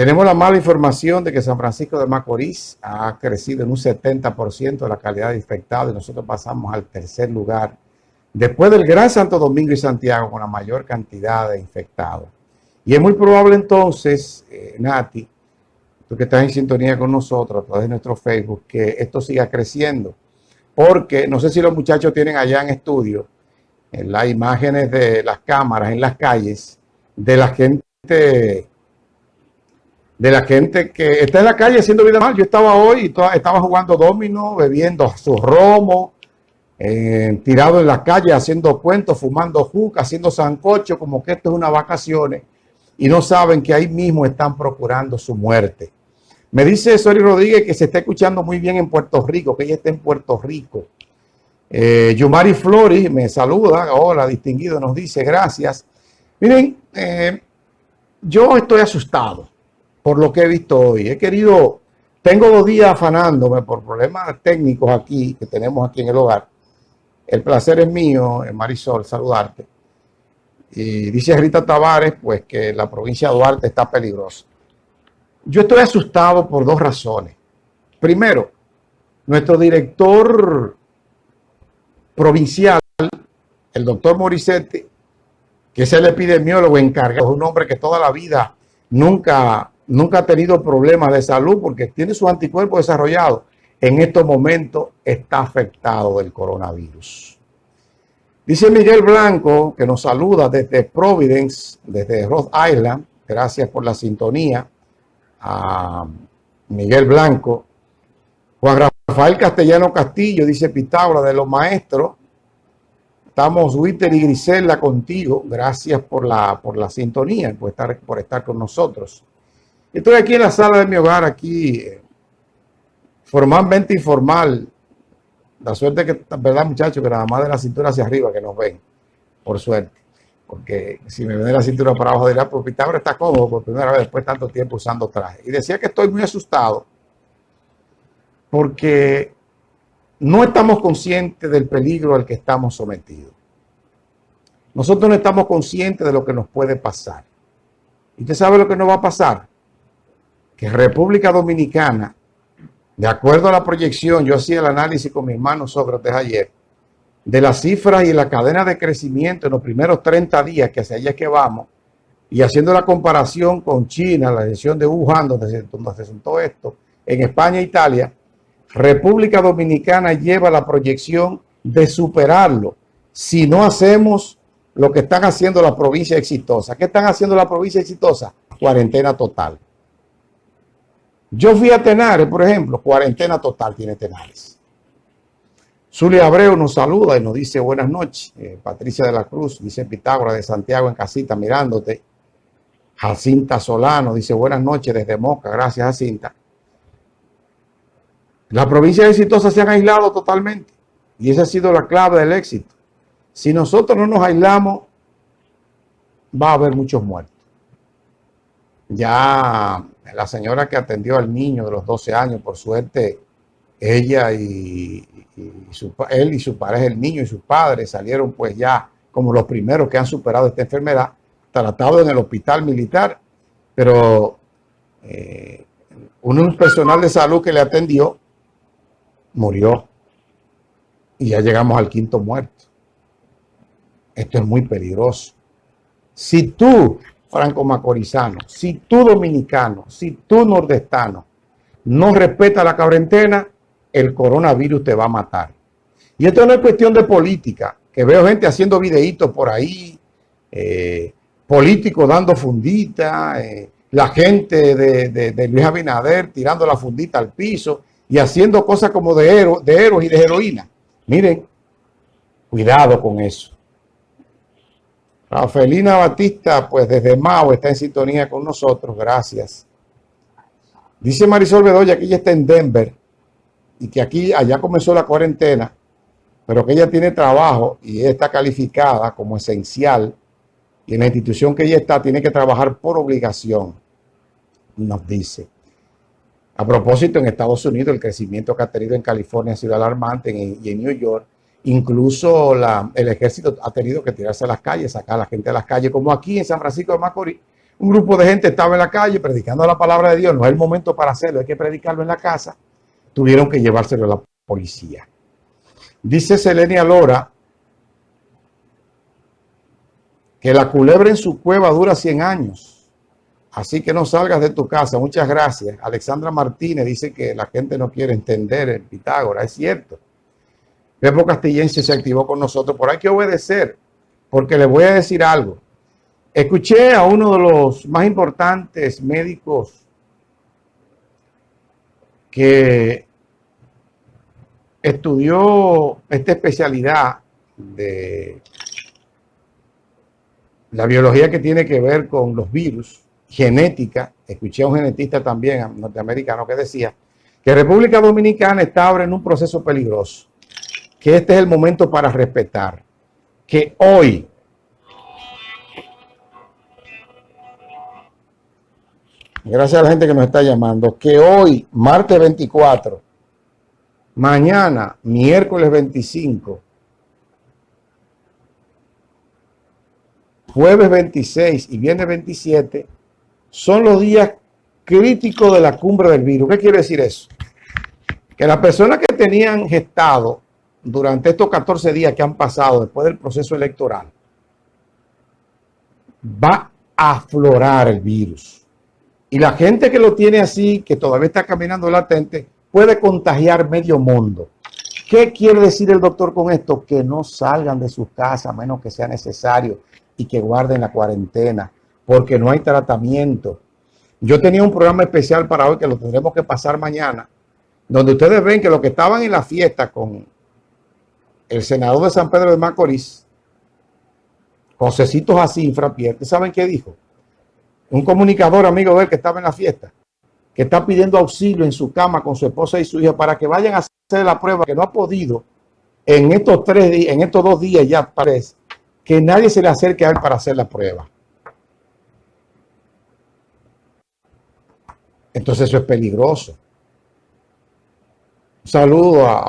Tenemos la mala información de que San Francisco de Macorís ha crecido en un 70% la calidad de infectados y nosotros pasamos al tercer lugar después del Gran Santo Domingo y Santiago con la mayor cantidad de infectados. Y es muy probable entonces, eh, Nati, tú que estás en sintonía con nosotros a través de nuestro Facebook, que esto siga creciendo. Porque no sé si los muchachos tienen allá en estudio en las imágenes de las cámaras en las calles de la gente de la gente que está en la calle haciendo vida mal. Yo estaba hoy y estaba jugando domino, bebiendo su romo, eh, tirado en la calle, haciendo cuentos, fumando juca, haciendo sancocho, como que esto es una vacaciones, y no saben que ahí mismo están procurando su muerte. Me dice Sori Rodríguez que se está escuchando muy bien en Puerto Rico, que ella está en Puerto Rico. Eh, Yumari Flores me saluda, hola distinguido, nos dice gracias. Miren, eh, yo estoy asustado por lo que he visto hoy. He querido, tengo dos días afanándome por problemas técnicos aquí que tenemos aquí en el hogar. El placer es mío, eh, Marisol, saludarte. Y dice Rita Tavares, pues que la provincia de Duarte está peligrosa. Yo estoy asustado por dos razones. Primero, nuestro director provincial, el doctor Morissetti, que es el epidemiólogo encargado, es un hombre que toda la vida nunca nunca ha tenido problemas de salud porque tiene su anticuerpo desarrollado. En estos momentos está afectado del coronavirus. Dice Miguel Blanco, que nos saluda desde Providence, desde Rhode Island. Gracias por la sintonía. A Miguel Blanco. Juan Rafael Castellano Castillo, dice Pitágoras, de los maestros. Estamos Witter y Grisela contigo. Gracias por la, por la sintonía, por estar, por estar con nosotros. Estoy aquí en la sala de mi hogar, aquí formalmente informal. La suerte que, verdad muchachos, que nada más de la cintura hacia arriba que nos ven, por suerte. Porque si me ven de la cintura para abajo dirá, pues Pitágoras está cómodo por primera vez después de tanto tiempo usando traje. Y decía que estoy muy asustado porque no estamos conscientes del peligro al que estamos sometidos. Nosotros no estamos conscientes de lo que nos puede pasar. ¿Y usted sabe lo que nos va a pasar? Que República Dominicana, de acuerdo a la proyección, yo hacía el análisis con mi hermano Sócrates ayer, de las cifras y la cadena de crecimiento en los primeros 30 días que hacia allá que vamos, y haciendo la comparación con China, la decisión de Wuhan, donde se, donde se sentó esto, en España e Italia, República Dominicana lleva la proyección de superarlo si no hacemos lo que están haciendo las provincias exitosas. ¿Qué están haciendo las provincias exitosas? Cuarentena total. Yo fui a Tenares, por ejemplo, cuarentena total tiene Tenares. Zulia Abreu nos saluda y nos dice buenas noches. Eh, Patricia de la Cruz dice Pitágoras de Santiago en casita mirándote. Jacinta Solano dice buenas noches desde Moca. Gracias Jacinta. Las provincias exitosas se han aislado totalmente y esa ha sido la clave del éxito. Si nosotros no nos aislamos, va a haber muchos muertos. Ya la señora que atendió al niño de los 12 años, por suerte, ella y, su, él y su pareja, el niño y sus padres salieron pues ya como los primeros que han superado esta enfermedad, tratado en el hospital militar, pero eh, un personal de salud que le atendió murió y ya llegamos al quinto muerto. Esto es muy peligroso. Si tú franco macorizano, si tú dominicano, si tú nordestano no respeta la cuarentena, el coronavirus te va a matar. Y esto no es cuestión de política, que veo gente haciendo videitos por ahí, eh, políticos dando fundita, eh, la gente de, Luis Abinader tirando la fundita al piso y haciendo cosas como de, de héroes y de heroína. Miren, cuidado con eso. Rafaelina Batista, pues desde Mao está en sintonía con nosotros. Gracias. Dice Marisol Bedoya que ella está en Denver y que aquí, allá comenzó la cuarentena, pero que ella tiene trabajo y está calificada como esencial y en la institución que ella está tiene que trabajar por obligación, nos dice. A propósito, en Estados Unidos el crecimiento que ha tenido en California ha sido alarmante y en New York Incluso el ejército ha tenido que tirarse a las calles, sacar a la gente a las calles, como aquí en San Francisco de Macorís, un grupo de gente estaba en la calle predicando la palabra de Dios, no es el momento para hacerlo, hay que predicarlo en la casa, tuvieron que llevárselo a la policía. Dice Selenia Lora que la culebra en su cueva dura 100 años, así que no salgas de tu casa. Muchas gracias. Alexandra Martínez dice que la gente no quiere entender el Pitágoras, es cierto. Pepo Castillense se activó con nosotros, pero hay que obedecer, porque le voy a decir algo. Escuché a uno de los más importantes médicos que estudió esta especialidad de la biología que tiene que ver con los virus, genética. Escuché a un genetista también norteamericano que decía que República Dominicana está ahora en un proceso peligroso, que este es el momento para respetar, que hoy gracias a la gente que nos está llamando, que hoy, martes 24, mañana, miércoles 25, jueves 26 y viernes 27, son los días críticos de la cumbre del virus. ¿Qué quiere decir eso? Que las personas que tenían gestado durante estos 14 días que han pasado después del proceso electoral, va a aflorar el virus. Y la gente que lo tiene así, que todavía está caminando latente, puede contagiar medio mundo. ¿Qué quiere decir el doctor con esto? Que no salgan de sus casas a menos que sea necesario y que guarden la cuarentena, porque no hay tratamiento. Yo tenía un programa especial para hoy que lo tendremos que pasar mañana, donde ustedes ven que los que estaban en la fiesta con el senador de San Pedro de Macorís, Josecito Jacinfra Pierre, ¿saben qué dijo? un comunicador amigo de él que estaba en la fiesta, que está pidiendo auxilio en su cama con su esposa y su hija para que vayan a hacer la prueba, que no ha podido en estos tres días, en estos dos días ya parece, que nadie se le acerque a él para hacer la prueba. Entonces eso es peligroso. Un saludo a